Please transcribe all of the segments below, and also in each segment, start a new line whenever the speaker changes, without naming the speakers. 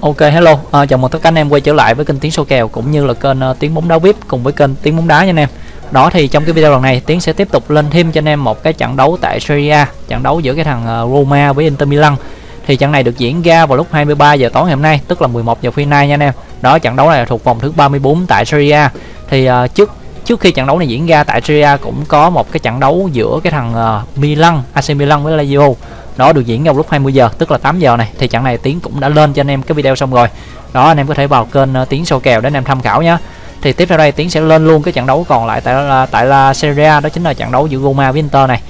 Ok hello, à, chào mừng tất cả anh em quay trở lại với kênh Tiếng Số Kèo cũng như là kênh uh, Tiếng Bóng Đá VIP cùng với kênh Tiếng Bóng Đá nha anh em. Đó thì trong cái video lần này Tiến sẽ tiếp tục lên thêm cho anh em một cái trận đấu tại Serie A, trận đấu giữa cái thằng uh, Roma với Inter Milan. Thì trận này được diễn ra vào lúc 23 giờ tối ngày hôm nay, tức là 11 giờ phiên nay nha anh em. Đó trận đấu này là thuộc vòng thứ 34 tại Serie A. Thì uh, trước trước khi trận đấu này diễn ra tại Serie A cũng có một cái trận đấu giữa cái thằng uh, Milan, AC Milan với Lazio đó được diễn vào lúc 20 giờ tức là 8 giờ này. Thì trận này tiến cũng đã lên cho anh em cái video xong rồi. Đó anh em có thể vào kênh uh, tiến sâu kèo để anh em tham khảo nhé thì tiếp theo đây tiến sẽ lên luôn cái trận đấu còn lại tại là tại là Serie A đó chính là trận đấu giữa Roma với Inter này.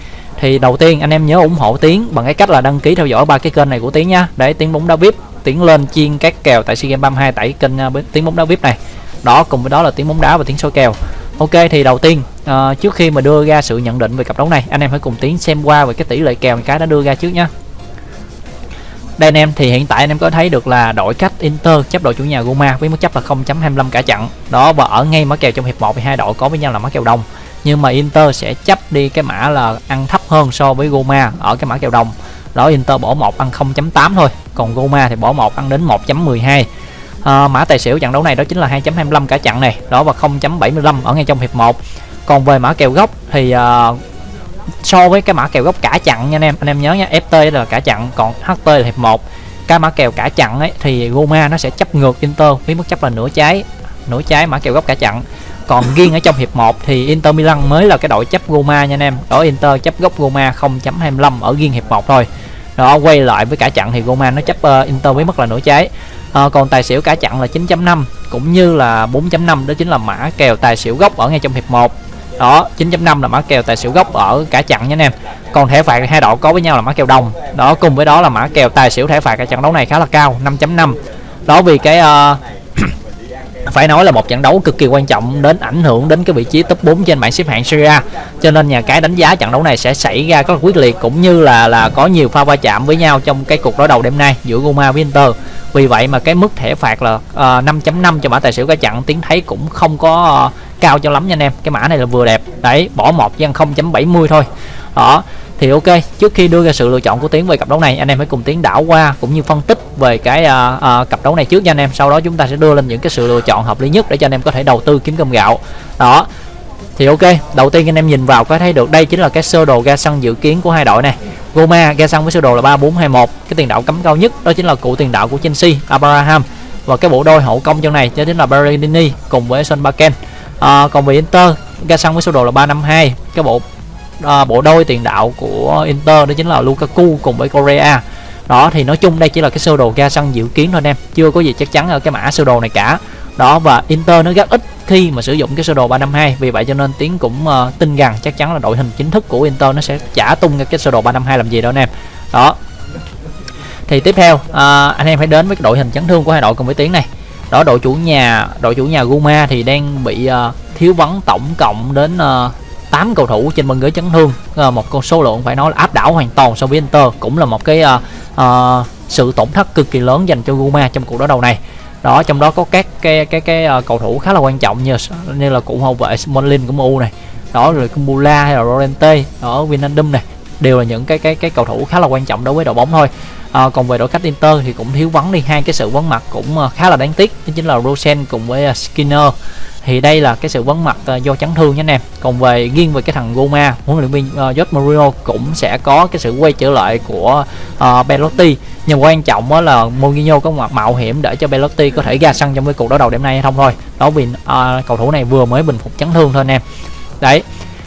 Thì đầu tiên anh em nhớ ủng hộ tiến bằng cái cách là đăng ký theo dõi ba cái kênh này của tiến nhá. Để tiến bóng đá vip tiến lên chiên các kèo tại sea games 32 tại kênh uh, tiến bóng đá vip này. Đó cùng với đó là tiến bóng đá và tiến soi kèo. Ok thì đầu tiên uh, trước khi mà đưa ra sự nhận định về cặp đấu này anh em hãy cùng tiến xem qua về cái tỷ lệ kèo cái đã đưa ra trước nhé. đây anh em thì hiện tại anh em có thấy được là đội khách Inter chấp đội chủ nhà Roma với mức chấp là 0.25 cả trận đó và ở ngay mã kèo trong hiệp 1 thì hai đội có với nhau là mã kèo đồng. Nhưng mà Inter sẽ chấp đi cái mã là ăn thấp hơn so với Roma ở cái mã kèo đồng. Đó Inter bỏ một ăn 0.8 thôi còn Roma thì bỏ một ăn đến 1.12 à, mã tài xỉu trận đấu này đó chính là 2.25 cả trận này. Đó và 0.75 ở ngay trong hiệp 1 còn về mã kèo gốc thì à, so với cái mã kèo gốc cả chặn nha anh em anh em nhớ nha FT là cả chặn còn HT là hiệp 1 cái mã kèo cả chặn ấy thì Roma nó sẽ chấp ngược Inter với mức chấp là nửa trái nửa trái mã kèo gốc cả chặn còn riêng ở trong hiệp 1 thì Inter Milan mới là cái đội chấp Roma nha anh em. Đó Inter chấp gốc Roma 0.25 ở riêng hiệp 1 thôi. Đó quay lại với cả chặn thì Roma nó chấp uh, Inter với mức là nửa trái à, còn tài xỉu cả chặn là 9.5 cũng như là 4.5 đó chính là mã kèo tài xỉu gốc ở ngay trong hiệp 1 đó 9.5 là mã kèo tài xỉu gốc ở cả chặn nha anh em. Còn thẻ phạt hai đội có với nhau là mã kèo đồng. Đó cùng với đó là mã kèo tài xỉu thẻ phạt cả trận đấu này khá là cao 5.5 đó vì cái uh, phải nói là một trận đấu cực kỳ quan trọng đến ảnh hưởng đến cái vị trí top 4 trên bảng xếp hạng Serie A. Cho nên nhà cái đánh giá trận đấu này sẽ xảy ra rất quyết liệt cũng như là là có nhiều pha va chạm với nhau trong cái cuộc đối đầu đêm nay giữa Roma với Inter. Vì vậy mà cái mức thẻ phạt là ờ, uh, 5.5 cho mã tài xỉu cả trận tiếng thấy cũng không có uh, cao cho lắm nha anh em. Cái mã này là vừa đẹp. Đấy bỏ một dân 0.70 thôi. Đó thì ok trước khi đưa ra sự lựa chọn của tiến về cặp đấu này anh em hãy cùng tiến đảo qua cũng như phân tích về cái uh, uh, cặp đấu này trước nha anh em. Sau đó chúng ta sẽ đưa lên những cái sự lựa chọn hợp lý nhất để cho anh em có thể đầu tư kiếm cơm gạo. Đó. Thì ok đầu tiên anh em nhìn vào có thấy được đây chính là cái sơ đồ ga sân dự kiến của hai đội này. Roma ga sân với sơ đồ là 3421 cái tiền đạo cấm cao nhất đó chính là cụ tiền đạo của Chelsea Abraham. Và cái bộ đôi hậu công trong này đó chính là Berardini cùng với Son Baken à, còn về Inter ga sân với sơ đồ là 352 cái bộ À, bộ đôi tiền đạo của Inter đó chính là Lukaku cùng với Korea đó thì nói chung đây chỉ là cái sơ đồ ga sân dự kiến thôi anh em. Chưa có gì chắc chắn ở cái mã sơ đồ này cả. Đó và Inter nó rất ít khi mà sử dụng cái sơ đồ 352 vì vậy cho nên tiến cũng uh, tin rằng chắc chắn là đội hình chính thức của Inter nó sẽ trả tung cái sơ đồ 352 làm gì đâu anh em. Đó. Thì tiếp theo uh, anh em phải đến với cái đội hình chấn thương của hai đội cùng với tiến này. Đó đội chủ nhà đội chủ nhà Roma thì đang bị uh, thiếu vắng tổng cộng đến uh, 8 cầu thủ trên băng ghế chấn thương. Ờ, một con số lượng phải nói là áp đảo hoàn toàn so với Inter cũng là một cái uh, uh, sự tổn thất cực kỳ lớn dành cho Roma trong cuộc đối đầu này. Đó trong đó có các cái cái cái uh, cầu thủ khá là quan trọng như như là cụ hậu vệ Smalling của MU này đó rồi Kumbula hay là Lorente ở Vinandum này đều là những cái cái cái cầu thủ khá là quan trọng đối với đội bóng thôi. À, còn về đội khách Inter thì cũng thiếu vắng đi hai cái sự vắng mặt cũng uh, khá là đáng tiếc đó chính là Rosen cùng với uh, Skinner thì đây là cái sự vắng mặt uh, do chấn thương nhé anh em. Còn về riêng về cái thằng Goma, huấn luyện viên ờ, uh, Jose Mourinho cũng sẽ có cái sự quay trở lại của uh, Belotti. Nhưng quan trọng đó là Mourinho có mặt mạo hiểm để cho Belotti có thể ra sân trong cái cuộc đối đầu đêm nay hay không thôi. Đó vì uh, cầu thủ này vừa mới bình phục chấn thương thôi anh em. Đấy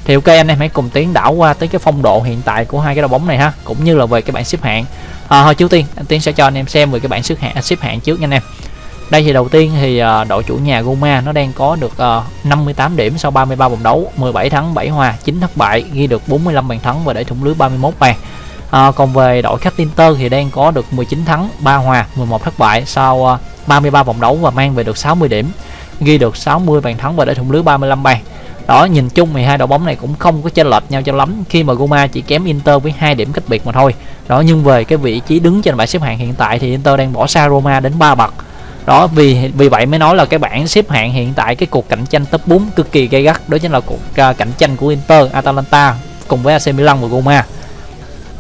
thì ok anh em hãy cùng tiến đảo qua tới cái phong độ hiện tại của hai cái đội bóng này ha cũng như là về cái bảng xếp hạng. À, thôi trước tiên anh tiến sẽ cho anh em xem về cái bảng xếp hạng xếp hạng trước nha anh em đây thì đầu tiên thì ờ, đội chủ nhà Roma nó đang có được ờ, 58 điểm sau 33 vòng đấu 17 thắng 7 hòa 9 thất bại ghi được 45 bàn thắng và để thủng lưới 31 bàn. À, còn về đội khách Inter thì đang có được 19 thắng 3 hòa 11 thất bại sau 33 vòng đấu và mang về được 60 điểm ghi được 60 bàn thắng và để thủng lưới 35 bàn. Đó nhìn chung thì hai đội bóng này cũng không có chênh lệch nhau cho lắm khi mà Roma chỉ kém Inter với hai điểm cách biệt mà thôi. Đó nhưng về cái vị trí đứng trên bảng xếp hạng hiện tại thì Inter đang bỏ xa Roma đến 3 bậc đó vì vì vậy mới nói là cái bảng xếp hạng hiện tại cái cuộc cạnh tranh top 4 cực kỳ gay gắt đó chính là cuộc uh, cạnh tranh của Inter, Atalanta cùng với AC Milan và Roma.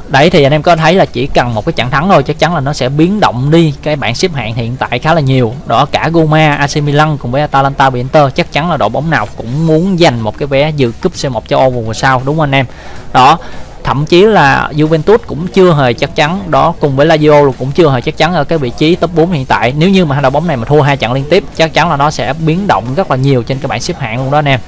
Đấy thì anh em có thấy là chỉ cần một cái trận thắng thôi chắc chắn là nó sẽ biến động đi cái bảng xếp hạng hiện tại khá là nhiều. Đó cả Roma, AC Milan cùng với Atalanta và Inter chắc chắn là đội bóng nào cũng muốn giành một cái vé dự cúp C1 châu Âu mùa sau đúng không anh em? Đó thậm chí là Juventus cũng chưa hề chắc chắn đó cùng với Lazio cũng chưa hề chắc chắn ở cái vị trí top 4 hiện tại. Nếu như mà hai đội bóng này mà thua hai trận liên tiếp chắc chắn là nó sẽ biến động rất là nhiều trên cái bảng xếp hạng luôn đó anh em.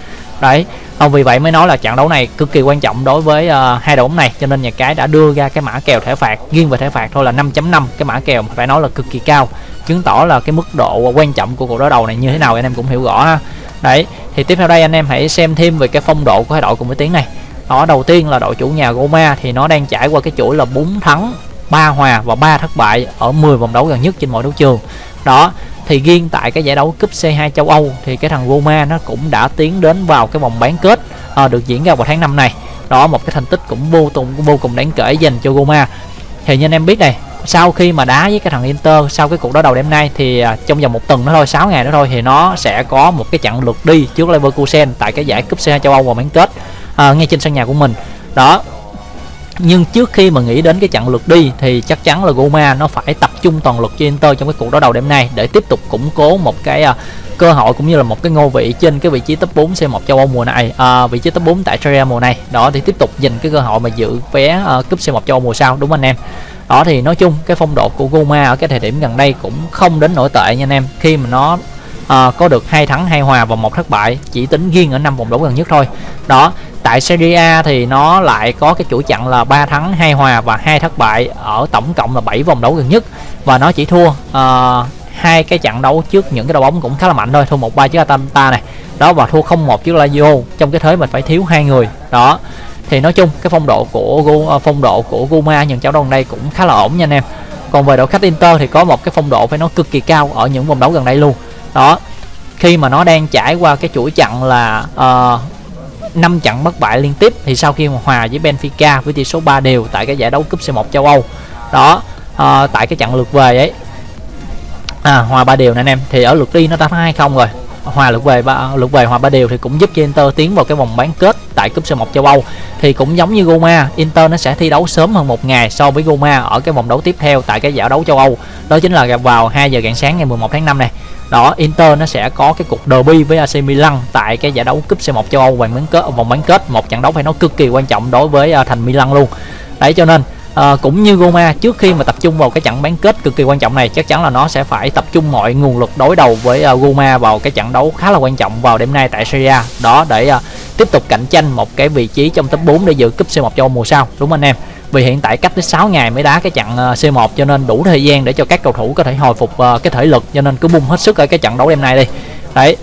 Đấy không vì vậy mới nói là trận đấu này cực kỳ quan trọng đối với uh, hai đội bóng này. Cho nên nhà cái đã đưa ra cái mã kèo thẻ phạt riêng về thẻ phạt thôi là 5.5 cái mã kèo phải nói là cực kỳ cao chứng tỏ là cái mức độ quan trọng của cuộc đối đầu này như thế nào anh em cũng hiểu rõ ha. Đấy thì tiếp theo đây anh em hãy xem thêm về cái phong độ của hai đội cùng với tiếng này đó đầu tiên là đội chủ nhà Roma thì nó đang trải qua cái chuỗi là 4 thắng 3 hòa và 3 thất bại ở 10 vòng đấu gần nhất trên mọi đấu trường. Đó thì riêng tại cái giải đấu cúp C2 châu Âu thì cái thằng Roma nó cũng đã tiến đến vào cái vòng bán kết à, được diễn ra vào tháng 5 này. Đó một cái thành tích cũng vô cùng vô cùng đáng kể dành cho Roma thì như anh em biết này sau khi mà đá với cái thằng Inter sau cái cuộc đối đầu đêm nay thì ờ, trong vòng một tuần nữa thôi 6 ngày nữa thôi thì nó sẽ có một cái trận lượt đi trước Leverkusen tại cái giải cúp C2 châu Âu vào bán kết à, ngay trên sân nhà của mình. Đó. Nhưng trước khi mà nghĩ đến cái trận lượt đi thì chắc chắn là Roma nó phải tập trung toàn lực cho Inter trong cái cuộc đối đầu đêm nay để tiếp tục củng cố một cái uh, cơ hội cũng như là một cái ngôi vị trên cái vị trí top 4 C1 châu Âu mùa này à, vị trí top 4 tại Serie mùa này. Đó thì tiếp tục giành cái cơ hội mà giữ vé uh, cúp C1 châu Âu mùa sau đúng anh em? Đó thì nói chung cái phong độ của Roma ở cái thời điểm gần đây cũng không đến nổi tệ nha anh em. Khi mà nó à, có được hai thắng hai hòa và một thất bại chỉ tính riêng ở năm vòng đấu gần nhất thôi. Đó tại Serie A thì nó lại có cái chuỗi chặn là 3 thắng hai hòa và hai thất bại ở tổng cộng là 7 vòng đấu gần nhất. Và nó chỉ thua uh, hai cái trận đấu trước những cái đội bóng cũng khá là mạnh thôi thua một ba trước Atalanta này. Đó và thua không một trước Lazio. Trong cái thế mình phải thiếu hai người. Đó thì nói chung cái phong độ của ờ, phong độ của Guma những trận đấu đây cũng khá là ổn nha anh em. Còn về đội khách Inter thì có một cái phong độ phải nói cực kỳ cao ở những vòng đấu gần đây luôn. Đó khi mà nó đang trải qua cái chuỗi chặn là uh, 5 trận bất bại liên tiếp thì sau khi mà hòa với Benfica với tỷ số 3 đều tại cái giải đấu cúp C1 châu Âu. Đó à, tại cái trận lượt về ấy. À, hòa ba đều nè anh em. Thì ở lượt đi nó đã hai không rồi hòa lượt về ba lượt về hòa ba đều thì cũng giúp cho Inter tiến vào cái vòng bán kết tại cúp C1 châu Âu. Thì cũng giống như Roma Inter nó sẽ thi đấu sớm hơn một ngày so với Roma ở cái vòng đấu tiếp theo tại cái giải đấu châu Âu. Đó chính là gặp vào 2 giờ rạng sáng ngày 11 tháng 5 này. Đó, Inter nó sẽ có cái cuộc derby với AC Milan tại cái giải đấu cúp C1 châu Âu vòng bán kết, vòng bán kết. Một trận đấu phải nói cực kỳ quan trọng đối với à, thành Milan luôn. Đấy, cho nên à, cũng như Roma trước khi mà tập trung vào cái trận bán kết cực kỳ quan trọng này chắc chắn là nó sẽ phải tập trung mọi nguồn lực đối đầu với ờ, uh, Roma vào cái trận đấu khá là quan trọng vào đêm nay tại Serie A. Đó để uh, tiếp tục cạnh tranh một cái vị trí trong top 4 để dự cúp C1 cho mùa sau đúng không anh em? Vì hiện tại cách đến 6 ngày mới đá cái trận C1 cho nên đủ thời gian để cho các cầu thủ có thể hồi phục uh, cái thể lực cho nên cứ bung hết sức ở cái trận đấu đêm nay đi. Đấy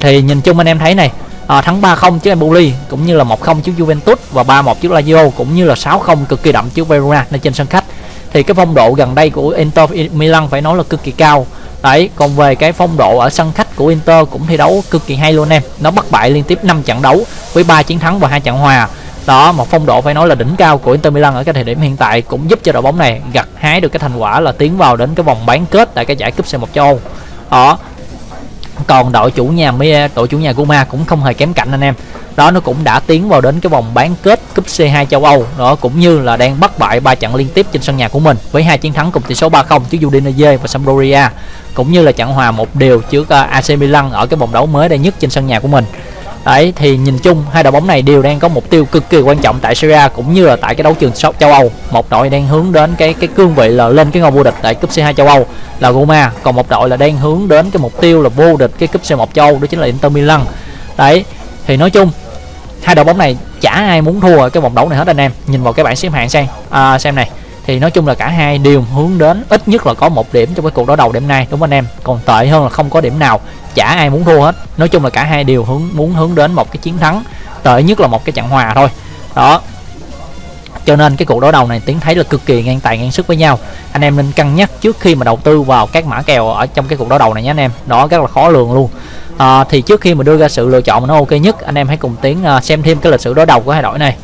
thì nhìn chung anh em thấy này à, thắng 3-0 trước Empoli cũng như là 1-0 trước Juventus và 3-1 trước Lazio cũng như là 6-0 cực kỳ đậm trước Verona nơi trên sân khách. Thì cái phong độ gần đây của Inter Milan phải nói là cực kỳ cao. Đấy còn về cái phong độ ở sân khách của Inter cũng thi đấu cực kỳ hay luôn em. Nó bất bại liên tiếp 5 trận đấu với 3 chiến thắng và hai trận hòa. Đó một phong độ phải nói là đỉnh cao của Inter Milan ở cái thời điểm hiện tại cũng giúp cho đội bóng này gặt hái được cái thành quả là tiến vào đến cái vòng bán kết tại cái giải cúp C1 châu Âu. Đó còn đội chủ nhà đội chủ nhà Guma cũng không hề kém cạnh anh em. Đó, nó cũng đã tiến vào đến cái vòng bán kết cúp C2 châu Âu. Đó, cũng như là đang bắt bại ba trận liên tiếp trên sân nhà của mình, với hai chiến thắng cùng tỷ số 3-0 trước Udinese và Sampdoria, cũng như là trận hòa một điều trước à, AC Milan ở cái vòng đấu mới đây nhất trên sân nhà của mình. Đấy thì nhìn chung hai đội bóng này đều đang có mục tiêu cực kỳ quan trọng tại Serie A cũng như là tại cái đấu trường châu Âu. Một đội đang hướng đến cái cái cương vị là lên cái ngôi vô địch tại cúp C2 châu Âu là Roma, còn một đội là đang hướng đến cái mục tiêu là vô địch cái cúp C1 châu Âu đó chính là Inter Milan. Đấy thì nói chung hai đội bóng này chả ai muốn thua ở cái vòng đấu này hết anh em. Nhìn vào cái bảng xếp hạng xem. À, xem này thì nói chung là cả hai đều hướng đến ít nhất là có một điểm trong cái cuộc đối đầu đêm nay đúng không anh em? Còn tệ hơn là không có điểm nào chả ai muốn thua hết. Nói chung là cả hai đều hướng muốn hướng đến một cái chiến thắng tệ nhất là một cái trận hòa thôi. Đó. Cho nên cái cuộc đối đầu này tiến thấy là cực kỳ ngang tài ngang sức với nhau. Anh em nên cân nhắc trước khi mà đầu tư vào các mã kèo ở trong cái cuộc đối đầu này nhé anh em. Đó rất là khó lường luôn. À, thì trước khi mà đưa ra sự lựa chọn mà nó ok nhất anh em hãy cùng tiến à, xem thêm cái lịch sử đối đầu của hai đội này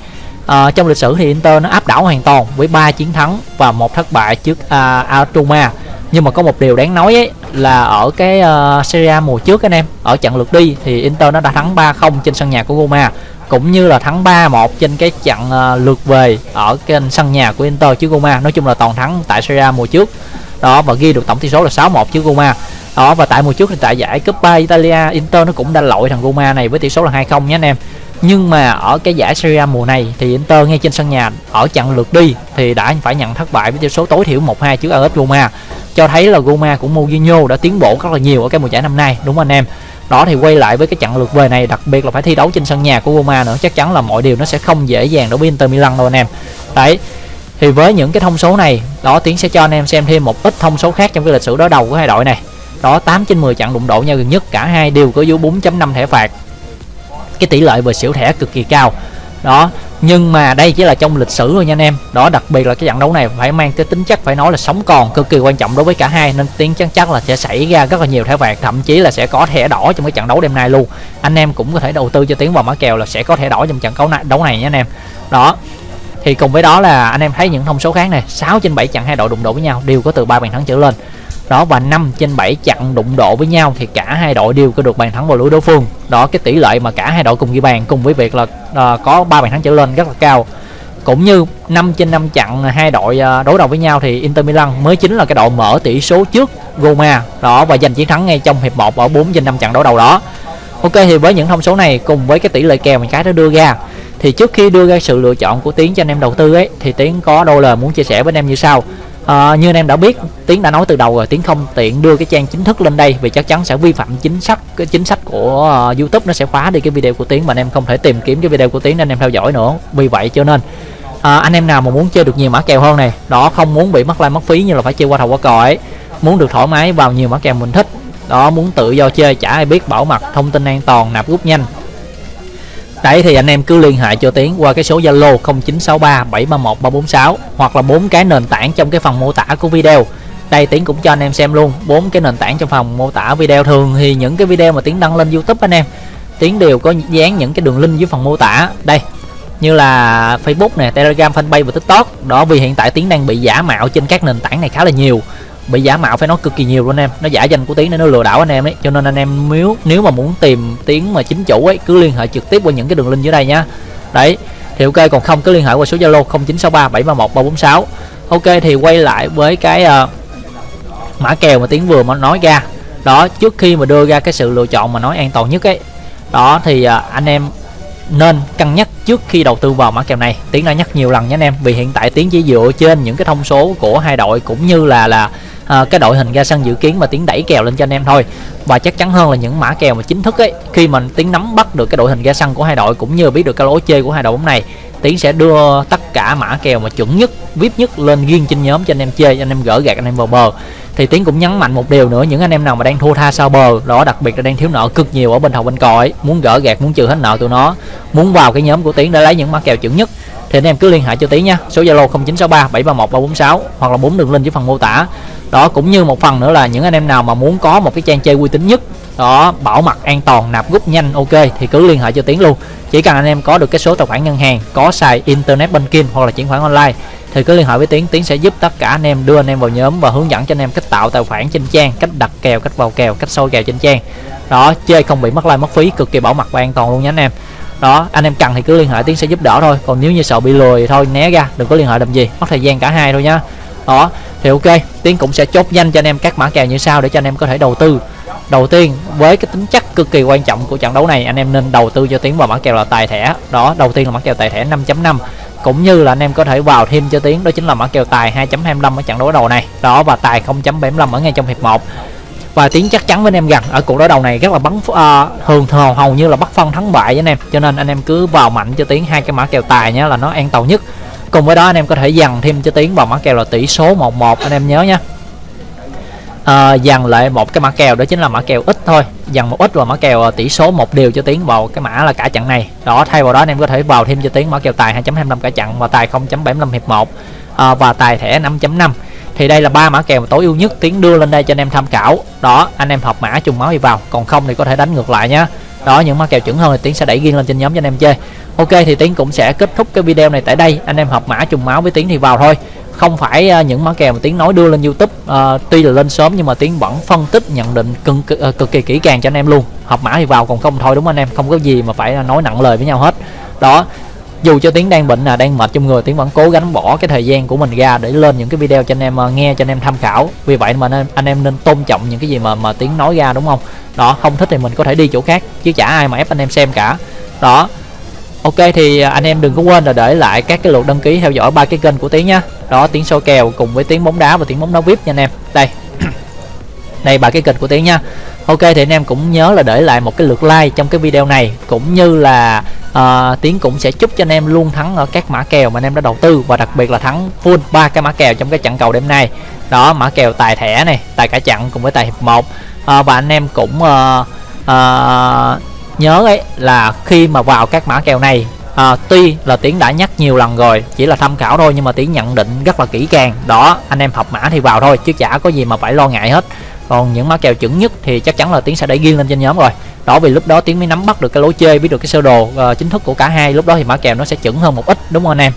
à, trong lịch sử thì Inter nó áp đảo hoàn toàn với 3 chiến thắng và một thất bại trước à, uh, Altuma nhưng mà có một điều đáng nói ấy là ở cái uh, Serie A mùa trước anh em ở trận lượt đi thì Inter nó đã thắng 3-0 trên sân nhà của Roma cũng như là thắng 3-1 trên cái trận uh, ờ, lượt về ở cái sân nhà của Inter trước Roma. Nói chung là toàn thắng tại Serie A mùa trước. Đó và ghi được tổng tỷ số là 6-1 trước Roma. Đó và tại mùa trước thì tại giải Coppa Italia Inter nó cũng đã lội thằng Roma này với tỷ số là 2-0 nhé anh em nhưng mà ở cái giải Serie A mùa này thì Inter ngay trên sân nhà ở trận lượt đi thì đã phải nhận thất bại với tỷ số tối thiểu 1-2 trước AS Roma. Cho thấy là Roma của Mourinho đã tiến bộ rất là nhiều ở cái mùa giải năm nay, đúng không anh em? Đó thì quay lại với cái trận lượt về này, đặc biệt là phải thi đấu trên sân nhà của Roma nữa, chắc chắn là mọi điều nó sẽ không dễ dàng đối với Inter Milan đâu anh em. Đấy, thì với những cái thông số này, đó tiến sẽ cho anh em xem thêm một ít thông số khác trong cái lịch sử đối đầu của hai đội này. Đó 8 trên 10 trận đụng độ nhau gần nhất, cả hai đều có dưới 4.5 thẻ phạt cái tỷ lệ về xỉu thẻ cực kỳ cao. Đó, nhưng mà đây chỉ là trong lịch sử thôi nha anh em. Đó, đặc biệt là cái trận đấu này phải mang cái tính chất phải nói là sống còn cực kỳ quan trọng đối với cả hai, nên tiếng chắc chắc là sẽ xảy ra rất là nhiều thẻ phạt thậm chí là sẽ có thẻ đỏ trong cái trận đấu đêm nay luôn. Anh em cũng có thể đầu tư cho tiếng vào mã kèo là sẽ có thẻ đỏ trong trận đấu này đấu này nha anh em. Đó, thì cùng với đó là anh em thấy những thông số khác này 6 trên 7 trận hai đội đụng độ với nhau đều có từ ba bàn thắng trở lên đó và 5 trên 7 chặn đụng độ với nhau thì cả hai đội đều có được bàn thắng vào lưới đối phương. Đó cái tỷ lệ mà cả hai đội cùng ghi bàn cùng với việc là uh, có ba bàn thắng trở lên rất là cao. Cũng như 5 trên 5 chặn hai đội ờ, đối đầu với nhau thì Inter Milan mới chính là cái đội mở tỷ số trước Roma. Đó và giành chiến thắng ngay trong hiệp 1 ở 4 trên 5 trận đối đầu đó. Ok thì với những thông số này cùng với cái tỷ lệ kèo mình cái đó đưa ra thì trước khi đưa ra sự lựa chọn của Tiến cho anh em đầu tư ấy thì Tiến có đôi lời muốn chia sẻ với anh em như sau à, như anh em đã biết tiến đã nói từ đầu rồi tiến không tiện đưa cái trang chính thức lên đây vì chắc chắn sẽ vi phạm chính sách cái chính sách của uh, youtube nó sẽ khóa đi cái video của tiến mà anh em không thể tìm kiếm cái video của tiến nên anh em theo dõi nữa. Vì vậy cho nên à, anh em nào mà muốn chơi được nhiều mã kèo hơn này đó không muốn bị mất like mất phí như là phải chơi qua thầu qua cò ấy muốn được thoải mái vào nhiều mã kèo mình thích đó muốn tự do chơi chả ai biết bảo mật thông tin an toàn nạp rút nhanh Đấy thì anh em cứ liên hệ cho Tiến qua cái số Zalo 0963 731 346 hoặc là bốn cái nền tảng trong cái phần mô tả của video. Đây Tiến cũng cho anh em xem luôn bốn cái nền tảng trong phần mô tả video thường thì những cái video mà Tiến đăng lên YouTube anh em Tiến đều có dán những cái đường link dưới phần mô tả. Đây như là Facebook nè, Telegram, Fanpage và TikTok. Đó vì hiện tại Tiến đang bị giả mạo trên các nền tảng này khá là nhiều bị giả mạo phải nói cực kỳ nhiều luôn em. Nó giả danh của tiếng để nó lừa đảo anh em ấy. Cho nên anh em nếu nếu mà muốn tìm tiếng mà chính chủ ấy cứ liên hệ trực tiếp qua những cái đường link dưới đây nhá đấy thì ok còn không cứ liên hệ qua số zalo 0963 731 346 ok thì quay lại với cái uh, mã kèo mà tiếng vừa mà nói ra. Đó trước khi mà đưa ra cái sự lựa chọn mà nói an toàn nhất ấy. Đó thì uh, anh em nên cân nhắc trước khi đầu tư vào mã kèo này. Tiến đã nhắc nhiều lần nhé anh em vì hiện tại tiến chỉ dựa trên những cái thông số của hai đội cũng như là là à, cái đội hình ra sân dự kiến mà tiến đẩy kèo lên cho anh em thôi. Và chắc chắn hơn là những mã kèo mà chính thức ấy khi mà tiến nắm bắt được cái đội hình ra sân của hai đội cũng như biết được cái lối chơi của hai đội bóng này tiến sẽ đưa tất cả mã kèo mà chuẩn nhất vip nhất lên riêng trên nhóm cho anh em chơi cho anh em gỡ gạt anh em vào bờ. Thì tiến cũng nhấn mạnh một điều nữa những anh em nào mà đang thua tha sau bờ đó đặc biệt là đang thiếu nợ cực nhiều ở bên thầu bên còi muốn gỡ gạt muốn trừ hết nợ tụi nó muốn vào cái nhóm của tiến để lấy những mã kèo chuẩn nhất. Thì anh em cứ liên hệ cho tiến nha số zalo 0963 731 346 hoặc là bốn đường link dưới phần mô tả đó, cũng như một phần nữa là những anh em nào mà muốn có một cái trang chơi uy tín nhất, đó, bảo mật an toàn, nạp rút nhanh, ok, thì cứ liên hệ cho tiến luôn. Chỉ cần anh em có được cái số tài khoản ngân hàng, có xài internet banking hoặc là chuyển khoản online, thì cứ liên hệ với tiến tiến sẽ giúp tất cả anh em đưa anh em vào nhóm và hướng dẫn cho anh em cách tạo tài khoản trên trang, cách đặt kèo, cách vào kèo, cách soi kèo trên trang. Đó, chơi không bị mất like, mất phí, cực kỳ bảo mật và an toàn luôn nha anh em. Đó, anh em cần thì cứ liên hệ, tiến sẽ giúp đỡ thôi. Còn nếu như sợ bị lừa thì thôi, né ra, đừng có liên hệ làm gì, mất thời gian cả hai thôi nhá. Đó thì ok tiến cũng sẽ chốt nhanh cho anh em các mã kèo như sau để cho anh em có thể đầu tư. Đầu tiên với cái tính chất cực kỳ quan trọng của trận đấu này anh em nên đầu tư cho tiến vào mã kèo là tài thẻ. Đó đầu tiên là mã kèo tài thẻ 5.5 cũng như là anh em có thể vào thêm cho tiến đó chính là mã kèo tài 2.25 ở trận đấu đầu này. Đó và tài 0.75 ở ngay trong hiệp 1 và tiến chắc chắn với anh em rằng ở cuộc đối đầu này rất là bắn uh, thường thường hầu như là bắt phân thắng bại với anh em. Cho nên anh em cứ vào mạnh cho tiến hai cái mã kèo tài nhé là nó an toàn nhất cùng với đó anh em có thể dằn thêm cho tiến vào mã kèo là tỷ số 11 anh em nhớ nhé à, dằn lại một cái mã kèo đó chính là mã kèo ít thôi. Dằn một ít và mã kèo à, tỷ số một điều cho tiến vào cái mã là cả trận này. Đó thay vào đó anh em có thể vào thêm cho tiến mã kèo tài 2.25 cả trận và tài 0.75 hiệp 1 à, và tài thẻ 5.5 thì đây là ba mã kèo tối ưu nhất tiến đưa lên đây cho anh em tham khảo. Đó anh em học mã trùng máu đi vào. Còn không thì có thể đánh ngược lại nhé đó những mã kèo chuẩn hơn thì tiến sẽ đẩy riêng lên trên nhóm cho anh em chơi. Ok thì tiến cũng sẽ kết thúc cái video này tại đây. Anh em học mã trùng máu với tiến thì vào thôi. Không phải à, những mã kèo mà tiến nói đưa lên youtube à, tuy là lên sớm nhưng mà tiến vẫn phân tích nhận định cực, cực, à, cực kỳ kỹ càng cho anh em luôn. Học mã thì vào còn không thôi đúng không anh em? Không có gì mà phải à, nói nặng lời với nhau hết. Đó dù cho tiếng đang bệnh là đang mệt trong người tiếng vẫn cố gắng bỏ cái thời gian của mình ra để lên những cái video cho anh em ờ, nghe cho anh em tham khảo. Vì vậy mà nên, anh em nên tôn trọng những cái gì mà mà tiếng nói ra đúng không? Đó không thích thì mình có thể đi chỗ khác chứ chả ai mà ép anh em xem cả. Đó. Ok thì ờ, anh em đừng có quên là để lại các cái lượt đăng ký theo dõi ba cái kênh của tiếng nhá. Đó tiếng soi kèo cùng với tiếng bóng đá và tiếng bóng đá vip nha anh em. Đây đây ba cái kênh của tiến nha. Ok thì anh em cũng nhớ là để lại một cái lượt like trong cái video này. Cũng như là uh, tiến cũng sẽ chúc cho anh em luôn thắng ở các mã kèo mà anh em đã đầu tư. Và đặc biệt là thắng full ba cái mã kèo trong cái trận cầu đêm nay. Đó mã kèo tài thẻ này tài cả chặn cùng với tài hiệp một. Uh, và anh em cũng uh, uh, nhớ ấy là khi mà vào các mã kèo này à, tuy là tiến đã nhắc nhiều lần rồi chỉ là tham khảo thôi nhưng mà tiến nhận định rất là kỹ càng. Đó anh em học mã thì vào thôi chứ chả có gì mà phải lo ngại hết còn những mã kèo chuẩn nhất thì chắc chắn là tiến sẽ đẩy ghi lên trên nhóm rồi. Đó vì lúc đó tiến mới nắm bắt được cái lối chơi biết được cái sơ đồ uh, chính thức của cả hai lúc đó thì mã kèo nó sẽ chuẩn hơn một ít đúng không anh em?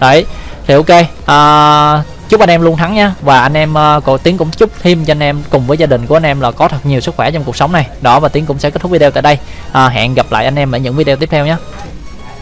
Đấy thì ok uh, chúc anh em luôn thắng nha. Và anh em ờ, uh, còn tiến cũng chúc thêm cho anh em cùng với gia đình của anh em là có thật nhiều sức khỏe trong cuộc sống này. Đó và tiến cũng sẽ kết thúc video tại đây. Uh, hẹn gặp lại anh em ở những video tiếp theo nhé.